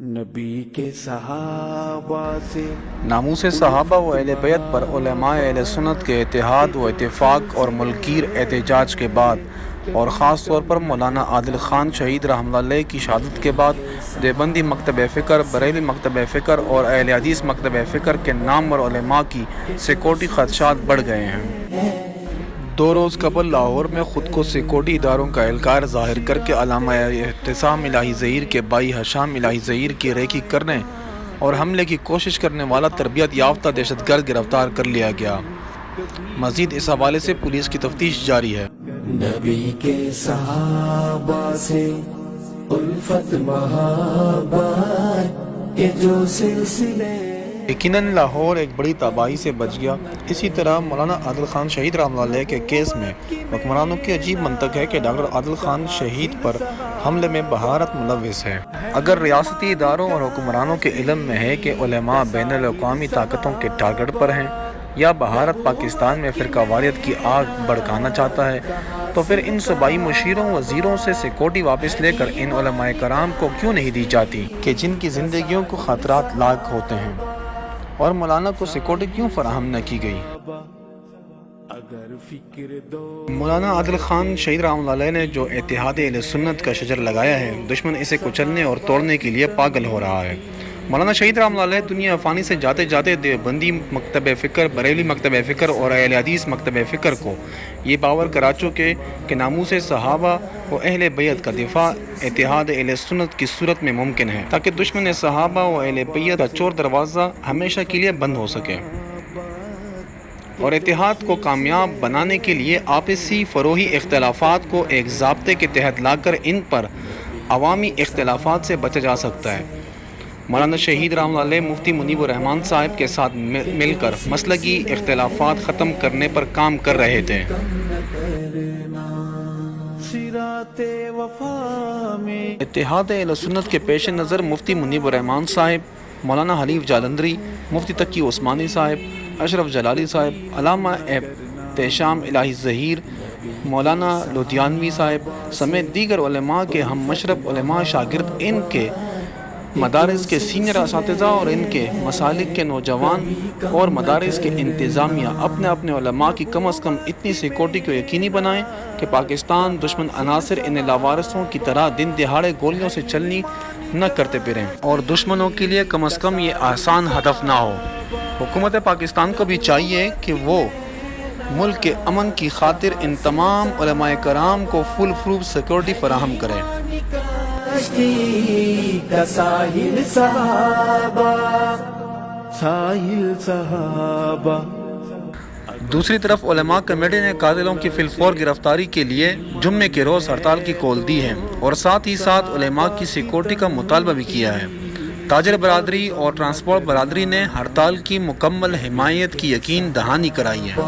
نبی کے صحابہ سے ناموس صحابہ و اہل بیت پر علماء اہل سنت کے اتحاد و اتفاق اور ملکیر احتجاج کے بعد اور خاص طور پر مولانا عادل خان شہید رحمۃ اللہ کی شہادت کے بعد دیوبندی مکتب فکر، بریلی مکتب فکر اور اہل حدیث مکتب فکر کے نامور علماء کی سیکورٹی خدشات بڑھ گئے ہیں۔ دو روز قبل لاہور میں خود کو سیکورٹی اداروں کا اہلکار ظاہر کر کے علامہ احتسام الہی ظہیر کے بائی حشام الہی ظہیر کی ریکی کرنے اور حملے کی کوشش کرنے والا تربیت یافتہ دہشت گرد گرفتار کر لیا گیا۔ مزید اس حوالے سے پولیس کی تفتیش جاری ہے۔ نبی کے صحابہ سے الفت محبت کے جو سلسلے یقیناً لاہور ایک بڑی تباہی سے بچ گیا۔ اسی طرح مولانا عادل خان شہید رحمۃ اللہ کے کیس میں حکمرانوں کی عجیب منطق ہے کہ ڈاکٹر عادل خان شہید پر حملے میں بہارت ملوث ہے۔ اگر ریاستی اداروں اور حکمرانوں کے علم میں ہے کہ علماء بین الاقوامی طاقتوں کے ٹارگٹ پر ہیں یا بھارت پاکستان میں فرقہ واریت کی آگ بڑھکانا چاہتا ہے، تو پھر ان صوبائی مشیروں، وزیروں سے سیکورٹی واپس لے کر ان علماء کرام کو کیوں نہیں دی جاتی؟ کہ جن کی زندگیوں کو خطرات لاحق ہوتے ہیں۔ اور مولانا کو سیکورٹی کیوں فراہم نہ کی گئی؟ مولانا عادل خان شہید رحم اللہ علیہ نے جو اتحاد اہل سنت کا شجر لگایا ہے، دشمن اسے کچلنے اور توڑنے کے لیے پاگل ہو رہا ہے۔ مولانا شہید رحمۃ اللہ دنیا فانی سے جاتے جاتے دیوبندی مکتب فکر، بریلی مکتب فکر اور اہل حدیث مکتب فکر کو۔ یہ باور کرا چکے کہ ناموس صحابہ و اہل بیت کا دفاع، اتحاد اہل سنت کی صورت میں ممکن ہے، تاکہ دشمن صحابہ و اہل بیت کا چور دروازہ ہمیشہ کے لیے بند ہو سکے۔ اور اتحاد کو کامیاب بنانے کے لیے آپسی فروہی اختلافات کو ایک ضابطے کے تحت لا کر ان پر عوامی اختلافات سے بچا جا سکتا ہے۔ مولانا شہید رحمۃ اللہ علیہ مفتی منیب الرحمان صاحب کے ساتھ مل کر مسلکی اختلافات ختم کرنے پر کام کر رہے تھے۔ اتحاد اہل سنت کے پیش نظر مفتی منیب الرحمان صاحب، مولانا حلیف جالندری، مفتی تقی عثمانی صاحب، اشرف جلالی صاحب، علامہ احتشام الہی ظہیر مولانا لدھیانوی صاحب، سمیت دیگر علماء کے ہم مشرب علماء شاگرد، ان کے مدارس کے سینئر اساتذہ اور ان کے مسالک کے نوجوان اور مدارس کے انتظامیہ اپنے اپنے علماء کی کم از کم اتنی سیکورٹی کو یقینی بنائیں کہ پاکستان دشمن عناصر ان لاوارثوں کی طرح دن دہاڑے گولیوں سے چلنی نہ کرتے پھریں۔ اور دشمنوں کے لیے کم از کم یہ آسان ہدف نہ ہو۔ حکومت پاکستان کو بھی چاہیے کہ وہ ملک کے امن کی خاطر ان تمام علماء کرام کو فل پروف سیکورٹی فراہم کرے۔ کشتی کا ساحل صحابہ ساحل صحابہ۔ دوسری طرف علماء کمیٹی نے قاتلوں کی فلفور گرفتاری کے لیے جمعے کے روز ہڑتال کی کول دی ہے اور ساتھ ہی ساتھ علماء کی سیکورٹی کا مطالبہ بھی کیا ہے۔ تاجر برادری اور ٹرانسپورٹ برادری نے ہڑتال کی مکمل حمایت کی یقین دہانی کرائی ہے۔